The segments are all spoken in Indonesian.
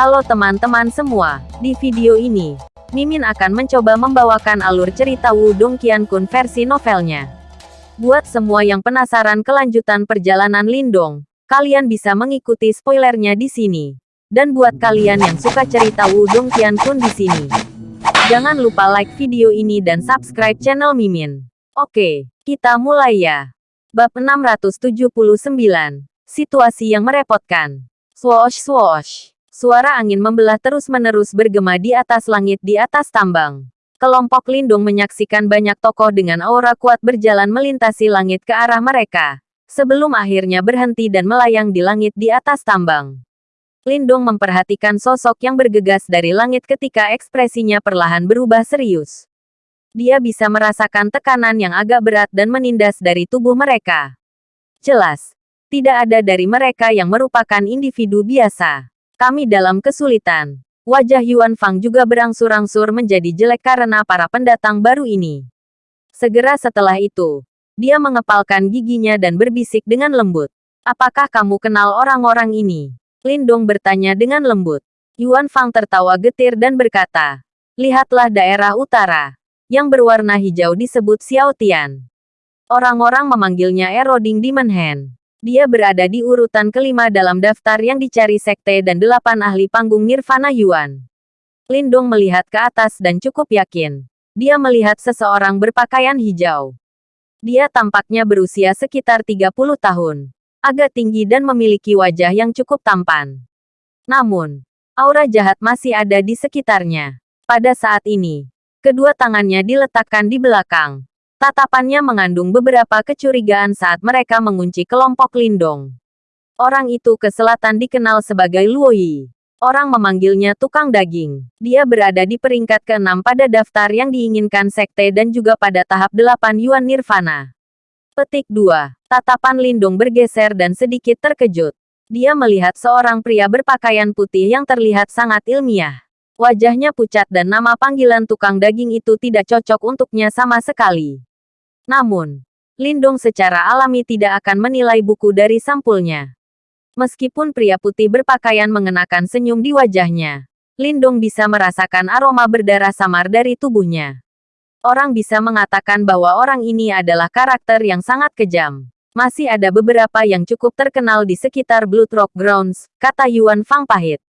Halo teman-teman semua, di video ini, Mimin akan mencoba membawakan alur cerita Wudong Qiankun versi novelnya. Buat semua yang penasaran kelanjutan perjalanan Lindong, kalian bisa mengikuti spoilernya di sini. Dan buat kalian yang suka cerita Wudong Qiankun di sini, jangan lupa like video ini dan subscribe channel Mimin. Oke, kita mulai ya. Bab 679, Situasi yang merepotkan. Swoosh swoosh. Suara angin membelah terus-menerus bergema di atas langit di atas tambang. Kelompok lindung menyaksikan banyak tokoh dengan aura kuat berjalan melintasi langit ke arah mereka, sebelum akhirnya berhenti dan melayang di langit di atas tambang. Lindung memperhatikan sosok yang bergegas dari langit ketika ekspresinya perlahan berubah serius. Dia bisa merasakan tekanan yang agak berat dan menindas dari tubuh mereka. Jelas, tidak ada dari mereka yang merupakan individu biasa. Kami dalam kesulitan. Wajah Yuan Fang juga berangsur-angsur menjadi jelek karena para pendatang baru ini. Segera setelah itu, dia mengepalkan giginya dan berbisik dengan lembut. Apakah kamu kenal orang-orang ini? Lindong bertanya dengan lembut. Yuan Fang tertawa getir dan berkata, Lihatlah daerah utara. Yang berwarna hijau disebut Xiao Tian. Orang-orang memanggilnya Eroding Demon Hand. Dia berada di urutan kelima dalam daftar yang dicari sekte dan delapan ahli panggung Nirvana Yuan. Lindong melihat ke atas dan cukup yakin. Dia melihat seseorang berpakaian hijau. Dia tampaknya berusia sekitar 30 tahun. Agak tinggi dan memiliki wajah yang cukup tampan. Namun, aura jahat masih ada di sekitarnya. Pada saat ini, kedua tangannya diletakkan di belakang. Tatapannya mengandung beberapa kecurigaan saat mereka mengunci kelompok Lindong. Orang itu ke selatan dikenal sebagai Luoyi. Orang memanggilnya tukang daging. Dia berada di peringkat ke-6 pada daftar yang diinginkan sekte dan juga pada tahap 8 Yuan Nirvana. Petik 2. Tatapan Lindung bergeser dan sedikit terkejut. Dia melihat seorang pria berpakaian putih yang terlihat sangat ilmiah. Wajahnya pucat dan nama panggilan tukang daging itu tidak cocok untuknya sama sekali. Namun, Lindong secara alami tidak akan menilai buku dari sampulnya. Meskipun pria putih berpakaian mengenakan senyum di wajahnya, Lindong bisa merasakan aroma berdarah samar dari tubuhnya. Orang bisa mengatakan bahwa orang ini adalah karakter yang sangat kejam. Masih ada beberapa yang cukup terkenal di sekitar Blood Rock Grounds, kata Yuan Fang pahit.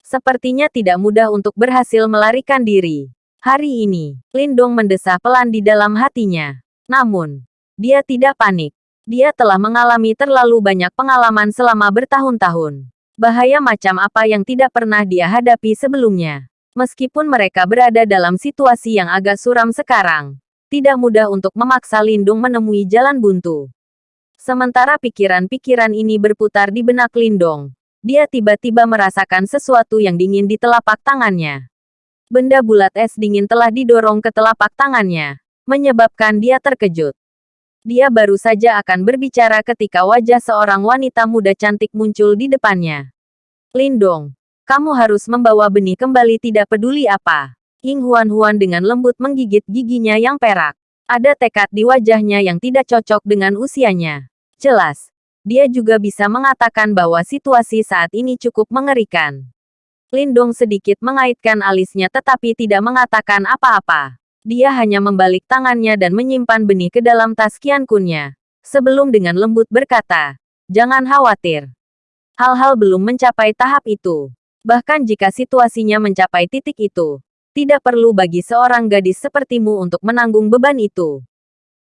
Sepertinya tidak mudah untuk berhasil melarikan diri. Hari ini, Lindong mendesah pelan di dalam hatinya. Namun, dia tidak panik. Dia telah mengalami terlalu banyak pengalaman selama bertahun-tahun. Bahaya macam apa yang tidak pernah dia hadapi sebelumnya. Meskipun mereka berada dalam situasi yang agak suram sekarang, tidak mudah untuk memaksa Lindung menemui jalan buntu. Sementara pikiran-pikiran ini berputar di benak Lindong, dia tiba-tiba merasakan sesuatu yang dingin di telapak tangannya. Benda bulat es dingin telah didorong ke telapak tangannya menyebabkan dia terkejut. Dia baru saja akan berbicara ketika wajah seorang wanita muda cantik muncul di depannya. Lindong, kamu harus membawa benih kembali tidak peduli apa. Ying Huan-Huan dengan lembut menggigit giginya yang perak. Ada tekad di wajahnya yang tidak cocok dengan usianya. Jelas, dia juga bisa mengatakan bahwa situasi saat ini cukup mengerikan. Lindong sedikit mengaitkan alisnya tetapi tidak mengatakan apa-apa. Dia hanya membalik tangannya dan menyimpan benih ke dalam tas kiankunnya. Sebelum dengan lembut berkata, Jangan khawatir. Hal-hal belum mencapai tahap itu. Bahkan jika situasinya mencapai titik itu, tidak perlu bagi seorang gadis sepertimu untuk menanggung beban itu.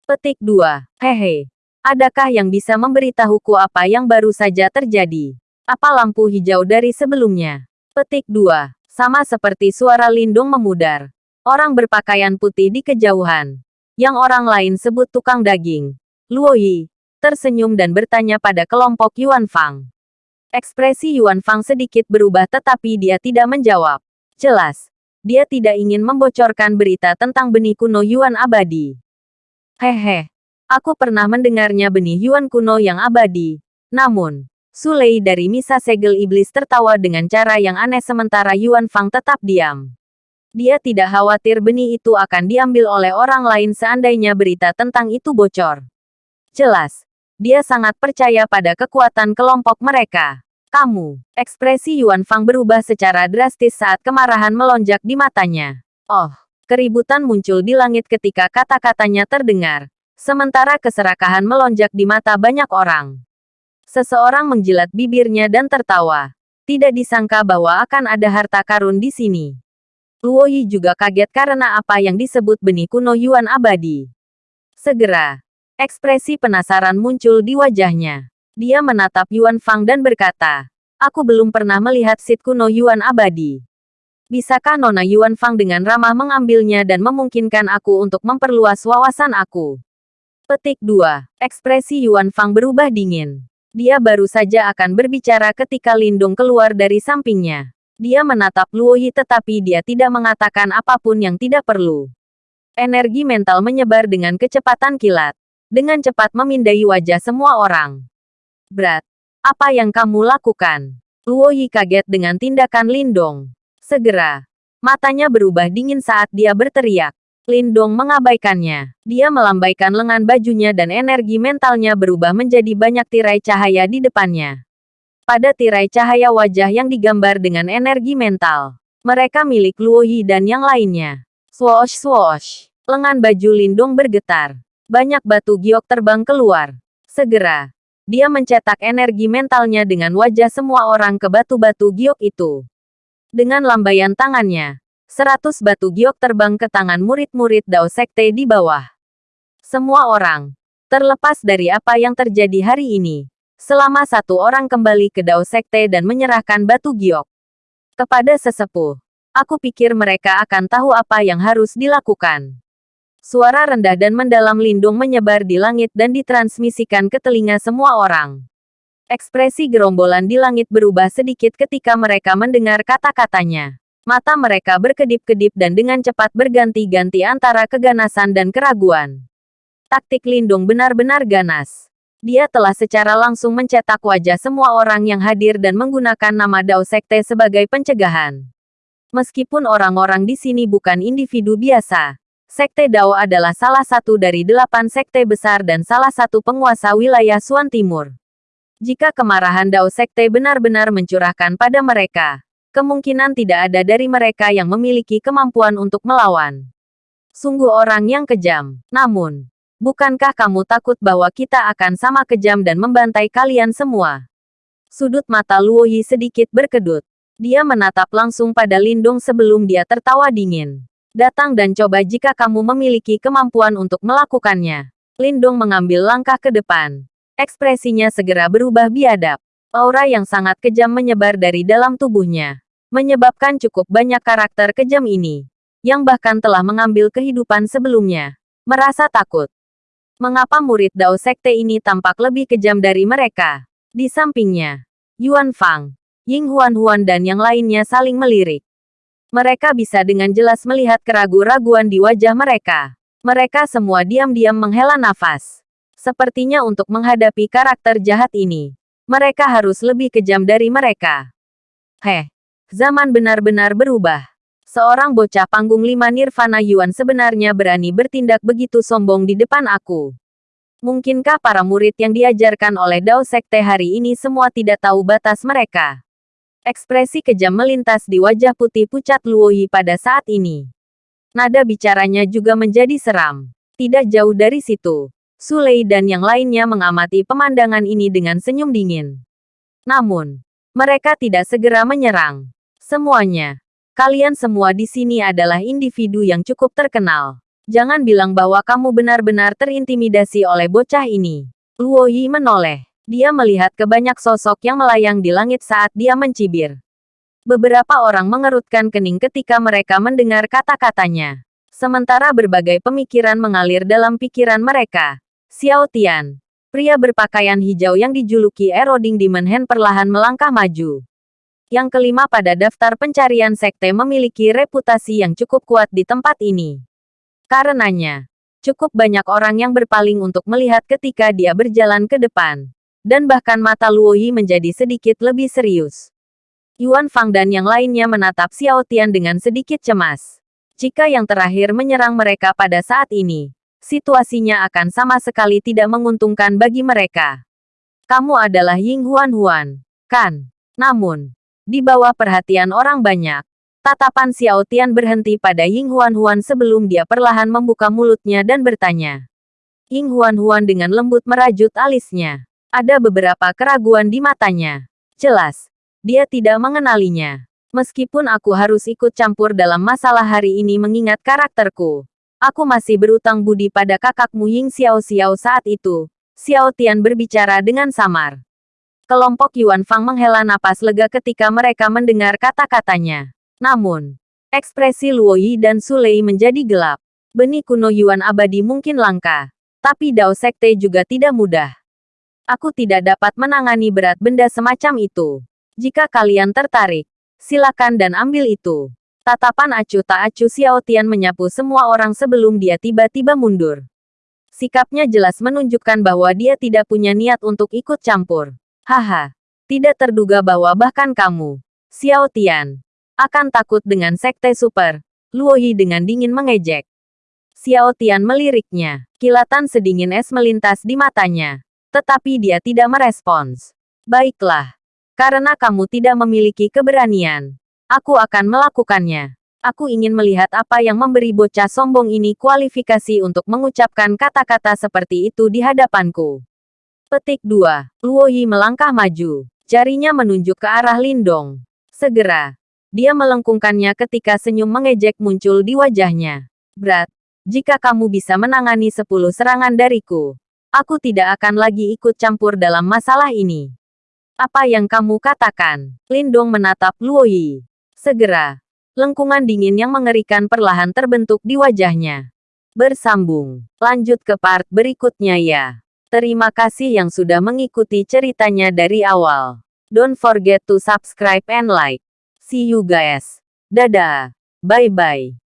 Petik 2. Hehe. Adakah yang bisa memberitahuku apa yang baru saja terjadi? Apa lampu hijau dari sebelumnya? Petik 2. Sama seperti suara lindung memudar. Orang berpakaian putih di kejauhan. Yang orang lain sebut tukang daging. Luo Yi. Tersenyum dan bertanya pada kelompok Yuan Fang. Ekspresi Yuan Fang sedikit berubah tetapi dia tidak menjawab. Jelas. Dia tidak ingin membocorkan berita tentang benih kuno Yuan abadi. Hehe. Aku pernah mendengarnya benih Yuan kuno yang abadi. Namun, Sulei dari Misa Segel Iblis tertawa dengan cara yang aneh sementara Yuan Fang tetap diam. Dia tidak khawatir benih itu akan diambil oleh orang lain seandainya berita tentang itu bocor. Jelas, dia sangat percaya pada kekuatan kelompok mereka. Kamu. Ekspresi Yuan Fang berubah secara drastis saat kemarahan melonjak di matanya. Oh, keributan muncul di langit ketika kata-katanya terdengar. Sementara keserakahan melonjak di mata banyak orang. Seseorang menjilat bibirnya dan tertawa. Tidak disangka bahwa akan ada harta karun di sini. Luo Yi juga kaget karena apa yang disebut benih kuno Yuan abadi. Segera, ekspresi penasaran muncul di wajahnya. Dia menatap Yuan Fang dan berkata, Aku belum pernah melihat sit kuno Yuan abadi. Bisakah Nona Yuan Fang dengan ramah mengambilnya dan memungkinkan aku untuk memperluas wawasan aku? Petik 2. Ekspresi Yuan Fang berubah dingin. Dia baru saja akan berbicara ketika Lindung keluar dari sampingnya. Dia menatap Luo Yi tetapi dia tidak mengatakan apa pun yang tidak perlu. Energi mental menyebar dengan kecepatan kilat. Dengan cepat memindai wajah semua orang. Berat. Apa yang kamu lakukan? Luo Yi kaget dengan tindakan Lindong. Segera. Matanya berubah dingin saat dia berteriak. Lindong mengabaikannya. Dia melambaikan lengan bajunya dan energi mentalnya berubah menjadi banyak tirai cahaya di depannya. Pada tirai cahaya wajah yang digambar dengan energi mental. Mereka milik Luo Yi dan yang lainnya. Swoosh swoosh. Lengan baju Lindong bergetar. Banyak batu giok terbang keluar. Segera. Dia mencetak energi mentalnya dengan wajah semua orang ke batu-batu giok itu. Dengan lambaian tangannya, Seratus batu giok terbang ke tangan murid-murid Dao Sekte di bawah. Semua orang, terlepas dari apa yang terjadi hari ini, selama satu orang kembali ke Dao Sekte dan menyerahkan batu giok. Kepada sesepuh, aku pikir mereka akan tahu apa yang harus dilakukan. Suara rendah dan mendalam lindung menyebar di langit dan ditransmisikan ke telinga semua orang. Ekspresi gerombolan di langit berubah sedikit ketika mereka mendengar kata-katanya. Mata mereka berkedip-kedip dan dengan cepat berganti-ganti antara keganasan dan keraguan. Taktik Lindung benar-benar ganas. Dia telah secara langsung mencetak wajah semua orang yang hadir dan menggunakan nama Dao Sekte sebagai pencegahan. Meskipun orang-orang di sini bukan individu biasa, Sekte Dao adalah salah satu dari delapan sekte besar dan salah satu penguasa wilayah Suan Timur. Jika kemarahan Dao Sekte benar-benar mencurahkan pada mereka, kemungkinan tidak ada dari mereka yang memiliki kemampuan untuk melawan. Sungguh orang yang kejam. Namun, bukankah kamu takut bahwa kita akan sama kejam dan membantai kalian semua? Sudut mata Luo Yi sedikit berkedut. Dia menatap langsung pada Lindung sebelum dia tertawa dingin. Datang dan coba jika kamu memiliki kemampuan untuk melakukannya. Lindung mengambil langkah ke depan. Ekspresinya segera berubah biadab. Aura yang sangat kejam menyebar dari dalam tubuhnya. Menyebabkan cukup banyak karakter kejam ini. Yang bahkan telah mengambil kehidupan sebelumnya. Merasa takut. Mengapa murid Dao Sekte ini tampak lebih kejam dari mereka? Di sampingnya, Yuan Fang, Ying Huan Huan dan yang lainnya saling melirik. Mereka bisa dengan jelas melihat keraguan-raguan di wajah mereka. Mereka semua diam-diam menghela nafas. Sepertinya untuk menghadapi karakter jahat ini, mereka harus lebih kejam dari mereka. Heh, zaman benar-benar berubah. Seorang bocah panggung lima Nirvana Yuan sebenarnya berani bertindak begitu sombong di depan aku. Mungkinkah para murid yang diajarkan oleh Dao Sekte hari ini semua tidak tahu batas mereka? Ekspresi kejam melintas di wajah putih pucat Luoyi pada saat ini. Nada bicaranya juga menjadi seram. Tidak jauh dari situ, Sulei dan yang lainnya mengamati pemandangan ini dengan senyum dingin. Namun, mereka tidak segera menyerang. Semuanya. Kalian semua di sini adalah individu yang cukup terkenal. Jangan bilang bahwa kamu benar-benar terintimidasi oleh bocah ini. Luo Yi menoleh. Dia melihat ke banyak sosok yang melayang di langit saat dia mencibir. Beberapa orang mengerutkan kening ketika mereka mendengar kata-katanya. Sementara berbagai pemikiran mengalir dalam pikiran mereka. Xiao Tian, pria berpakaian hijau yang dijuluki Eroding Demon Hand perlahan melangkah maju. Yang kelima pada daftar pencarian sekte memiliki reputasi yang cukup kuat di tempat ini. Karenanya, cukup banyak orang yang berpaling untuk melihat ketika dia berjalan ke depan. Dan bahkan mata Luo Yi menjadi sedikit lebih serius. Yuan Fang dan yang lainnya menatap Xiao Tian dengan sedikit cemas. Jika yang terakhir menyerang mereka pada saat ini, situasinya akan sama sekali tidak menguntungkan bagi mereka. Kamu adalah Ying Huan Huan, kan? Namun, di bawah perhatian orang banyak, tatapan Xiao Tian berhenti pada Ying Huan Huan sebelum dia perlahan membuka mulutnya dan bertanya. Ying Huan Huan dengan lembut merajut alisnya. Ada beberapa keraguan di matanya. Jelas, dia tidak mengenalinya. Meskipun aku harus ikut campur dalam masalah hari ini mengingat karakterku, aku masih berutang budi pada kakakmu Ying Xiao Xiao saat itu. Xiao Tian berbicara dengan samar. Kelompok Yuan Fang menghela napas lega ketika mereka mendengar kata-katanya. Namun, ekspresi Luo Yi dan Sulei menjadi gelap. Benih kuno Yuan abadi mungkin langka. Tapi Dao Sekte juga tidak mudah. Aku tidak dapat menangani berat benda semacam itu. Jika kalian tertarik, silakan dan ambil itu. Tatapan acuh tak acuh Xiao Tian menyapu semua orang sebelum dia tiba-tiba mundur. Sikapnya jelas menunjukkan bahwa dia tidak punya niat untuk ikut campur. Haha, tidak terduga bahwa bahkan kamu, Xiao Tian, akan takut dengan sekte super. Luo Yi dengan dingin mengejek. Xiao Tian meliriknya. Kilatan sedingin es melintas di matanya. Tetapi dia tidak merespons. Baiklah. Karena kamu tidak memiliki keberanian. Aku akan melakukannya. Aku ingin melihat apa yang memberi bocah sombong ini kualifikasi untuk mengucapkan kata-kata seperti itu di hadapanku. Petik 2. Luo Yi melangkah maju. Jarinya menunjuk ke arah Lindong. Segera. Dia melengkungkannya ketika senyum mengejek muncul di wajahnya. Berat. Jika kamu bisa menangani sepuluh serangan dariku, aku tidak akan lagi ikut campur dalam masalah ini. Apa yang kamu katakan? Lindong menatap Luo Yi. Segera. Lengkungan dingin yang mengerikan perlahan terbentuk di wajahnya. Bersambung. Lanjut ke part berikutnya ya. Terima kasih yang sudah mengikuti ceritanya dari awal. Don't forget to subscribe and like. See you guys. Dadah. Bye-bye.